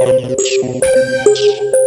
Alex Ortiz.